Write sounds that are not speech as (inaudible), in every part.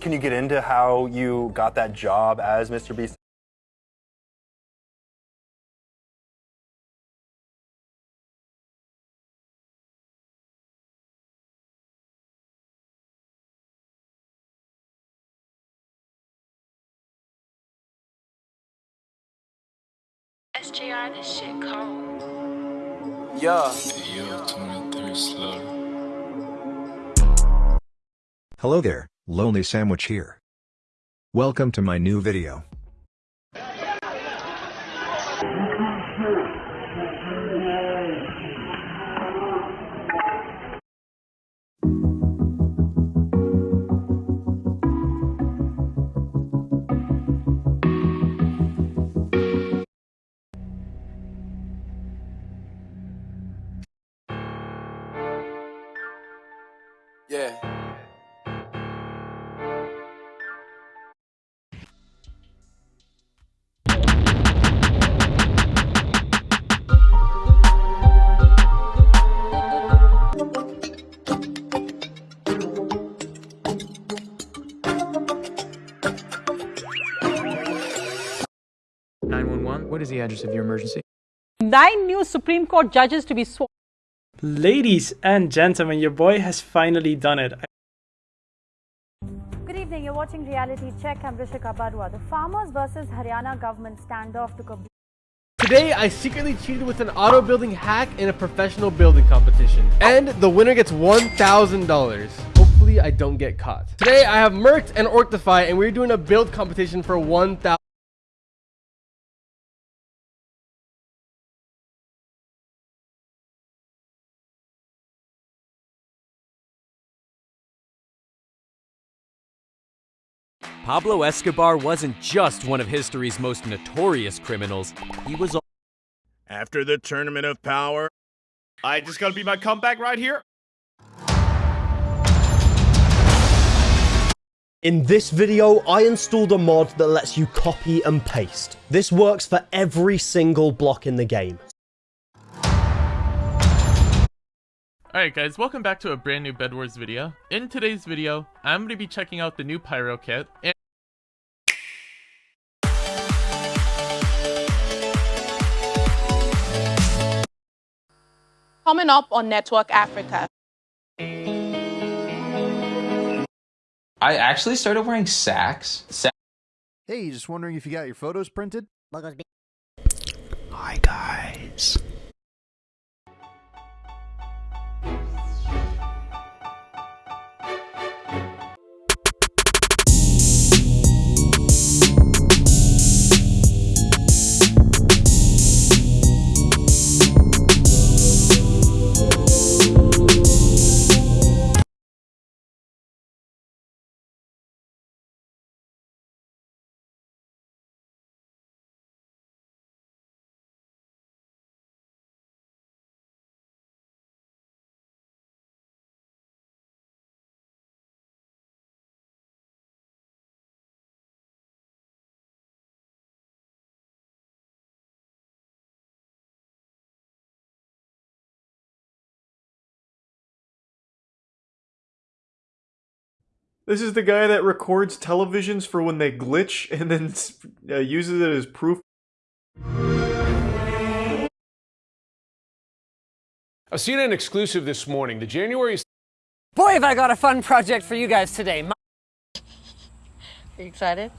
can you get into how you got that job as Mr. Beast? SJR, this shit cold. Yeah. Yo, 23 slow. Hello there, Lonely Sandwich here. Welcome to my new video. Yeah. Nine one one. What is the address of your emergency? Nine new Supreme Court judges to be sworn. Ladies and gentlemen, your boy has finally done it. Good evening. You're watching Reality Check. I'm Rishika Barua. The farmers versus Haryana government standoff took a Today, I secretly cheated with an auto building hack in a professional building competition. And the winner gets $1,000. Hopefully, I don't get caught. Today, I have Merked and Orctify, and we're doing a build competition for 1,000. Pablo Escobar wasn't just one of history's most notorious criminals, he was After the Tournament of Power, I just gotta be my comeback right here. In this video, I installed a mod that lets you copy and paste. This works for every single block in the game. Alright guys, welcome back to a brand new Bed Wars video. In today's video, I'm going to be checking out the new Pyro kit, and Coming up on Network Africa. I actually started wearing sacks. Sa- Hey, just wondering if you got your photos printed? This is the guy that records televisions for when they glitch (laughs) and then uh, uses it as proof. A CNN exclusive this morning. The January. Boy, have I got a fun project for you guys today. My Are you excited?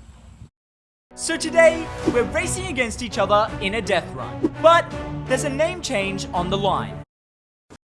So today, we're racing against each other in a death run. But there's a name change on the line.